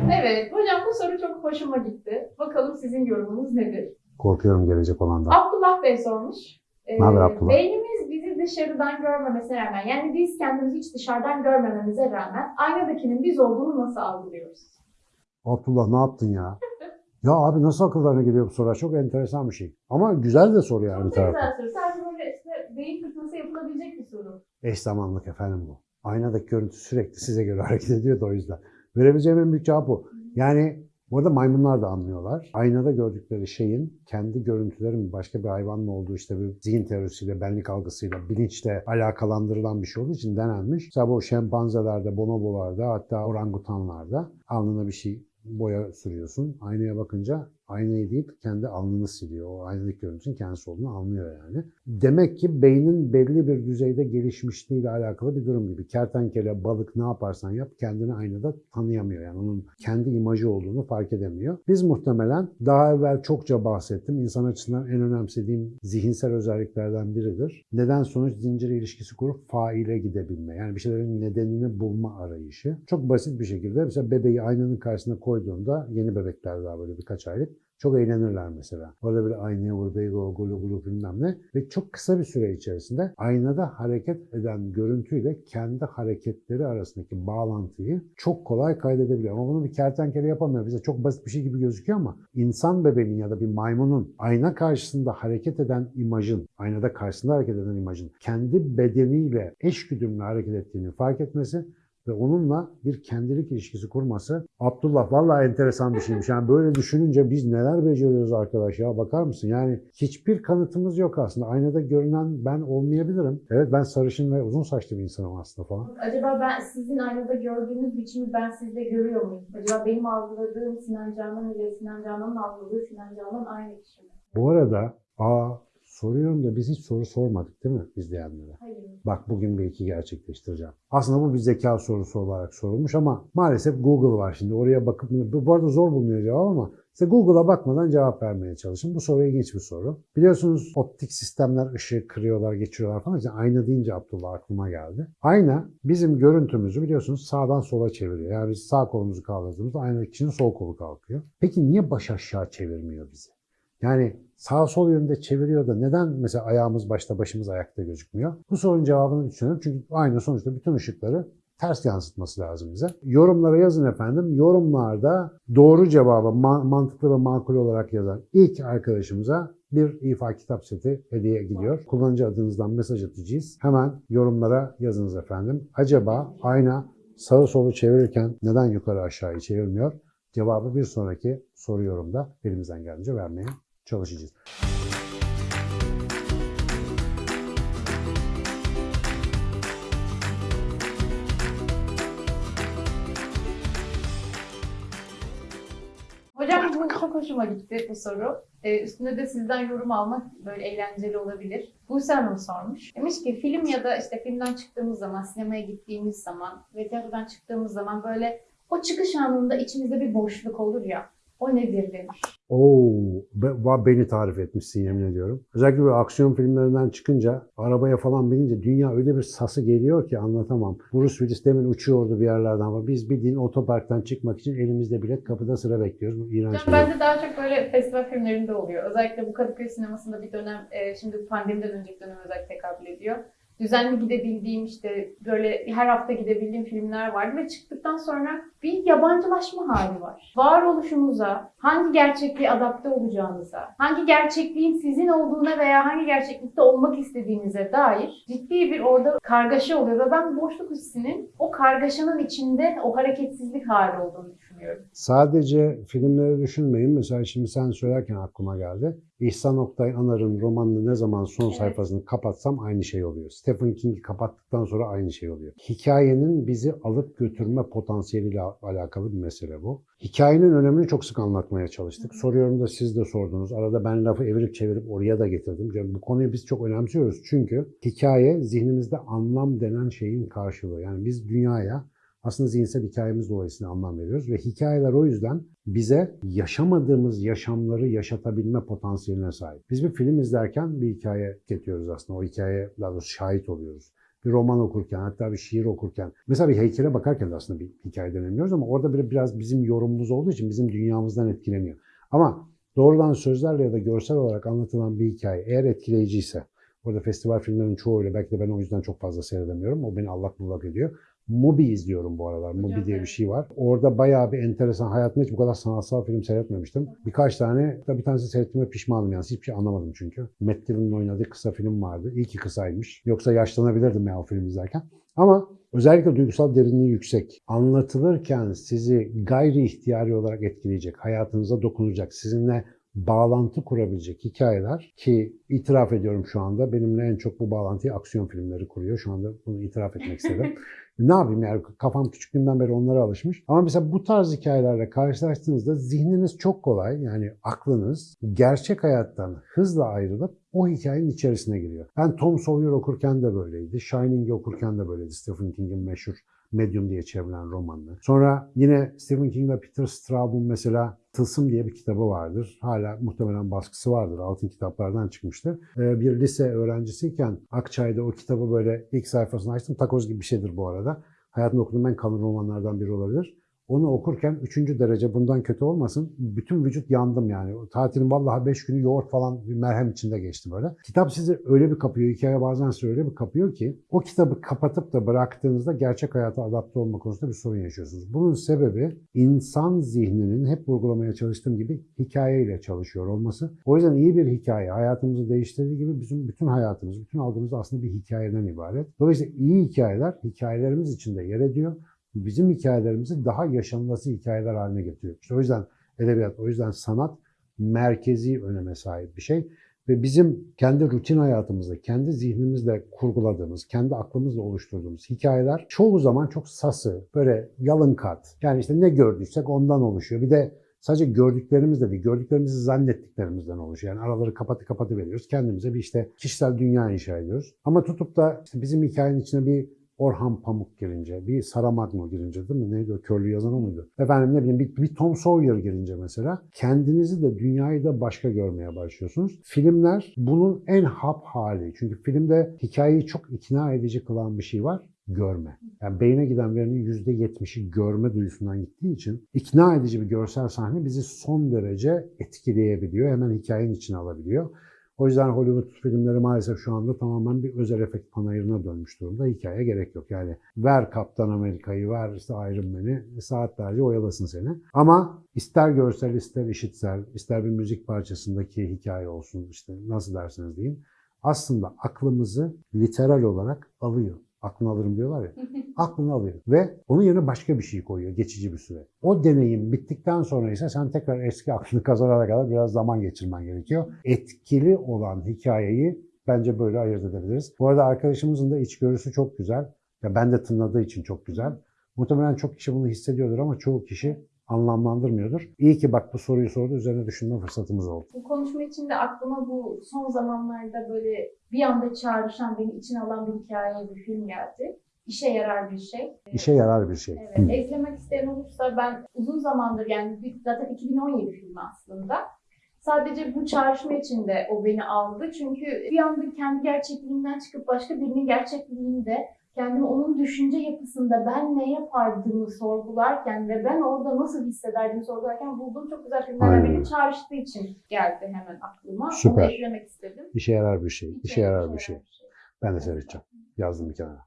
Evet, hocam bu soru çok hoşuma gitti. Bakalım sizin yorumunuz nedir? Korkuyorum gelecek olandan. Abdullah Bey sormuş. Ee, Ne haber Abdullah? Beynimiz bizi dışarıdan görmemesine rağmen, yani biz kendimizi hiç dışarıdan görmememize rağmen aynadakinin biz olduğunu nasıl algılıyoruz? Abdullah ne yaptın ya? Ya abi nasıl akıllarına geliyor bu sorular? Çok enteresan bir şey. Ama güzel de soru yani Çok güzel soru. Sadece böyle işte beyin fırtınası yapılabilecek bir soru. Eş zamanlık efendim bu. Aynadaki görüntü sürekli size göre hareket ediyor da o yüzden. Verebileceğim en büyük cevap bu. Yani burada maymunlar da anlıyorlar. Aynada gördükleri şeyin kendi görüntülerin başka bir hayvanla olduğu işte bir zihin teorisiyle, benlik algısıyla, bilinçle alakalandırılan bir şey olduğu için denenmiş. Mesela bu şempanzelerde, bonobolarda hatta orangutanlarda alnına bir şey boya sürüyorsun. Aynaya bakınca aynayı değil kendi alnını siliyor. O aynadaki görüntünün kendisi olduğunu anlıyor yani. Demek ki beynin belli bir düzeyde gelişmişliğiyle alakalı bir durum gibi. Kertenkele, balık ne yaparsan yap kendini aynada tanıyamıyor. Yani onun kendi imajı olduğunu fark edemiyor. Biz muhtemelen daha evvel çokça bahsettim. İnsan açısından en önemsediğim zihinsel özelliklerden biridir. Neden sonuç zinciri ilişkisi kurup faile gidebilme. Yani bir şeylerin nedenini bulma arayışı. Çok basit bir şekilde mesela bebeği aynanın karşısına koyduğunda yeni bebekler daha böyle birkaç aylık çok eğlenirler mesela. Orada böyle aynaya vur, beygo, gulu gulu bilmem ne. Ve çok kısa bir süre içerisinde aynada hareket eden görüntüyle kendi hareketleri arasındaki bağlantıyı çok kolay kaydedebiliyor. Ama bunu bir kertenkele yapamıyor. Bize çok basit bir şey gibi gözüküyor ama insan bebeğinin ya da bir maymunun ayna karşısında hareket eden imajın, aynada karşısında hareket eden imajın kendi bedeniyle eşgüdümlü hareket ettiğini fark etmesi ve onunla bir kendilik ilişkisi kurması Abdullah vallahi enteresan bir şeymiş. Yani böyle düşününce biz neler beceriyoruz arkadaş ya bakar mısın? Yani hiçbir kanıtımız yok aslında. Aynada görünen ben olmayabilirim. Evet ben sarışın ve uzun saçlı bir insanım aslında falan. Acaba ben sizin aynada gördüğünüz biçimi ben sizde görüyor muyum? Acaba benim algıladığım Sinan Canan ile Sinan Canan'ın algıladığı Sinan Canan aynı kişi mi? Bu arada aa soruyorum da biz hiç soru sormadık değil mi izleyenlere? Hayır. Bak bugün bir iki gerçekleştireceğim. Aslında bu bir zeka sorusu olarak sorulmuş ama maalesef Google var şimdi. Oraya bakıp bu arada zor bulunuyor cevap ama size Google'a bakmadan cevap vermeye çalışın. Bu soru ilginç bir soru. Biliyorsunuz optik sistemler ışığı kırıyorlar, geçiriyorlar falan. İşte ayna deyince Abdullah aklıma geldi. Ayna bizim görüntümüzü biliyorsunuz sağdan sola çeviriyor. Yani biz sağ kolumuzu kaldırdığımızda aynadaki kişinin sol kolu kalkıyor. Peki niye baş aşağı çevirmiyor bizi? Yani sağ sol yönde çeviriyor da neden mesela ayağımız başta başımız ayakta gözükmüyor? Bu sorunun cevabını düşünüyorum. Çünkü aynı sonuçta bütün ışıkları ters yansıtması lazım bize. Yorumlara yazın efendim. Yorumlarda doğru cevabı ma- mantıklı ve makul olarak yazan ilk arkadaşımıza bir ifa kitap seti hediye gidiyor. Kullanıcı adınızdan mesaj atacağız. Hemen yorumlara yazınız efendim. Acaba ayna sağı solu çevirirken neden yukarı aşağıyı çevirmiyor? Cevabı bir sonraki soru yorumda elimizden geldiğince vermeye çalışacağız. Hocam bu çok hoşuma gitti bu soru. Ee, üstünde de sizden yorum almak böyle eğlenceli olabilir. Buse Hanım sormuş. Demiş ki film ya da işte filmden çıktığımız zaman, sinemaya gittiğimiz zaman ve tiyatrodan çıktığımız zaman böyle o çıkış anında içimizde bir boşluk olur ya. O nedir demiş. Oo, be- beni tarif etmişsin yemin ediyorum. Özellikle böyle aksiyon filmlerinden çıkınca, arabaya falan binince dünya öyle bir sası geliyor ki anlatamam. Bruce Willis demin uçuyordu bir yerlerden ama biz bildiğin otoparktan çıkmak için elimizde bilet kapıda sıra bekliyoruz. Bu iğrenç Hocam bende daha çok böyle festival filmlerinde oluyor. Özellikle bu Kadıköy sinemasında bir dönem, e, şimdi pandemiden önceki dönem özellikle tekabül ediyor. Düzenli gidebildiğim işte böyle her hafta gidebildiğim filmler vardı ve çıktıktan sonra bir yabancılaşma hali var. Varoluşunuza, hangi gerçekliğe adapte olacağınıza, hangi gerçekliğin sizin olduğuna veya hangi gerçeklikte olmak istediğinize dair ciddi bir orada kargaşa oluyor ve ben boşluk hissinin o kargaşanın içinde o hareketsizlik hali olduğunu düşünüyorum. Sadece filmleri düşünmeyin. Mesela şimdi sen söylerken aklıma geldi. İhsan Oktay Anar'ın romanını ne zaman son Evet. sayfasını kapatsam aynı şey oluyor. Stephen King'i kapattıktan sonra aynı şey oluyor. Hikayenin bizi alıp götürme potansiyeliyle alakalı bir mesele bu. Hikayenin önemini çok sık anlatmaya çalıştık. Soruyorum da siz de sordunuz. Arada ben lafı evirip çevirip oraya da getirdim. Yani bu konuyu biz çok önemsiyoruz. Çünkü hikaye zihnimizde anlam denen şeyin karşılığı. Yani biz dünyaya aslında zihinsel hikayemiz dolayısıyla anlam veriyoruz ve hikayeler o yüzden bize yaşamadığımız yaşamları yaşatabilme potansiyeline sahip. Biz bir film izlerken bir hikaye getiriyoruz aslında. O hikayeye daha doğrusu şahit oluyoruz. bir roman okurken, hatta bir şiir okurken, mesela bir heykele bakarken de aslında bir hikaye denemiyoruz ama orada bir, biraz bizim yorumumuz olduğu için bizim dünyamızdan etkileniyor. Ama doğrudan sözlerle ya da görsel olarak anlatılan bir hikaye eğer etkileyiciyse, Orada festival filmlerinin çoğuyla belki de ben o yüzden çok fazla seyredemiyorum. O beni allak bullak ediyor. Mubi izliyorum bu aralar. Mubi diye bir şey var. Orada bayağı bir enteresan. Hayatımda hiç bu kadar sanatsal film seyretmemiştim. Birkaç tane, bir tanesi seyrettiğime pişmanım yani. Hiçbir şey anlamadım çünkü. Matt oynadığı kısa film vardı. İyi ki kısaymış. Yoksa yaşlanabilirdim ya o film izlerken. Ama özellikle duygusal derinliği yüksek. Anlatılırken sizi gayri ihtiyari olarak etkileyecek, hayatınıza dokunacak, sizinle bağlantı kurabilecek hikayeler ki itiraf ediyorum şu anda benimle en çok bu bağlantıyı aksiyon filmleri kuruyor. Şu anda bunu itiraf etmek istedim. ne yapayım yani kafam küçüklüğümden beri onlara alışmış. Ama mesela bu tarz hikayelerle karşılaştığınızda zihniniz çok kolay yani aklınız gerçek hayattan hızla ayrılıp o hikayenin içerisine giriyor. Ben Tom Sawyer okurken de böyleydi. Shining'i okurken de böyleydi. Stephen King'in meşhur Medium diye çevrilen romanını. Sonra yine Stephen King ve Peter Straub'un mesela Tılsım diye bir kitabı vardır. Hala muhtemelen baskısı vardır. Altın kitaplardan çıkmıştı. Ee, bir lise öğrencisiyken Akçay'da o kitabı böyle ilk sayfasını açtım. Takoz gibi bir şeydir bu arada. Hayatımda okuduğum en kalın romanlardan biri olabilir. Onu okurken üçüncü derece bundan kötü olmasın. Bütün vücut yandım yani. Tatilin vallahi beş günü yoğurt falan bir merhem içinde geçti böyle. Kitap sizi öyle bir kapıyor, hikaye bazen sizi öyle bir kapıyor ki o kitabı kapatıp da bıraktığınızda gerçek hayata adapte olma konusunda bir sorun yaşıyorsunuz. Bunun sebebi insan zihninin hep vurgulamaya çalıştığım gibi hikayeyle çalışıyor olması. O yüzden iyi bir hikaye hayatımızı değiştirdiği gibi bizim bütün hayatımız, bütün algımız aslında bir hikayeden ibaret. Dolayısıyla iyi hikayeler hikayelerimiz içinde yer ediyor bizim hikayelerimizi daha yaşanması hikayeler haline getiriyor. İşte o yüzden edebiyat, o yüzden sanat merkezi öneme sahip bir şey. Ve bizim kendi rutin hayatımızda, kendi zihnimizle kurguladığımız, kendi aklımızla oluşturduğumuz hikayeler çoğu zaman çok sası, böyle yalın kat. Yani işte ne gördüysek ondan oluşuyor. Bir de sadece gördüklerimiz de değil, gördüklerimizi zannettiklerimizden oluşuyor. Yani araları kapatı kapatı veriyoruz. Kendimize bir işte kişisel dünya inşa ediyoruz. Ama tutup da işte bizim hikayenin içine bir Orhan Pamuk girince, bir Saramago girince değil mi? Neydi o? Körlü yazan o muydu? Efendim ne bileyim bir, bir Tom Sawyer girince mesela kendinizi de dünyayı da başka görmeye başlıyorsunuz. Filmler bunun en hap hali. Çünkü filmde hikayeyi çok ikna edici kılan bir şey var görme. Yani beyne giden verinin %70'i görme duyusundan gittiği için ikna edici bir görsel sahne bizi son derece etkileyebiliyor. Hemen hikayenin içine alabiliyor. O yüzden Hollywood filmleri maalesef şu anda tamamen bir özel efekt panayırına dönmüş durumda. Hikaye gerek yok. Yani ver Kaptan Amerika'yı, ver işte Iron Man'i saatlerce oyalasın seni. Ama ister görsel, ister işitsel, ister bir müzik parçasındaki hikaye olsun işte nasıl derseniz deyin. Aslında aklımızı literal olarak alıyor. Aklını alırım diyorlar ya. Aklını alıyor. Ve onun yerine başka bir şey koyuyor geçici bir süre. O deneyim bittikten sonra ise sen tekrar eski aklını kazanana kadar biraz zaman geçirmen gerekiyor. Etkili olan hikayeyi bence böyle ayırt edebiliriz. Bu arada arkadaşımızın da içgörüsü çok güzel. Ya ben de tınladığı için çok güzel. Muhtemelen çok kişi bunu hissediyordur ama çoğu kişi anlamlandırmıyordur. İyi ki bak bu soruyu sordu, üzerine düşünme fırsatımız oldu. Bu konuşma içinde aklıma bu son zamanlarda böyle bir anda çağrışan, beni içine alan bir hikaye, bir film geldi. İşe yarar bir şey. İşe yarar bir şey. Evet. Eklemek isteyen olursa ben uzun zamandır yani zaten 2017 filmi aslında. Sadece bu çağrışma içinde o beni aldı. Çünkü bir anda kendi gerçekliğimden çıkıp başka birinin gerçekliğinde kendimi onun düşünce yapısında ben ne yapardığımı sorgularken ve ben orada nasıl hissederdiğimi sorgularken bulduğum çok güzel biri öyle. çağrıştığı için geldi hemen aklıma. Süper. Onu eklemek istedim. İşe yarar bir şey. İşe yarar bir şey. Ben de seyredeceğim. Yazdım bir kenara.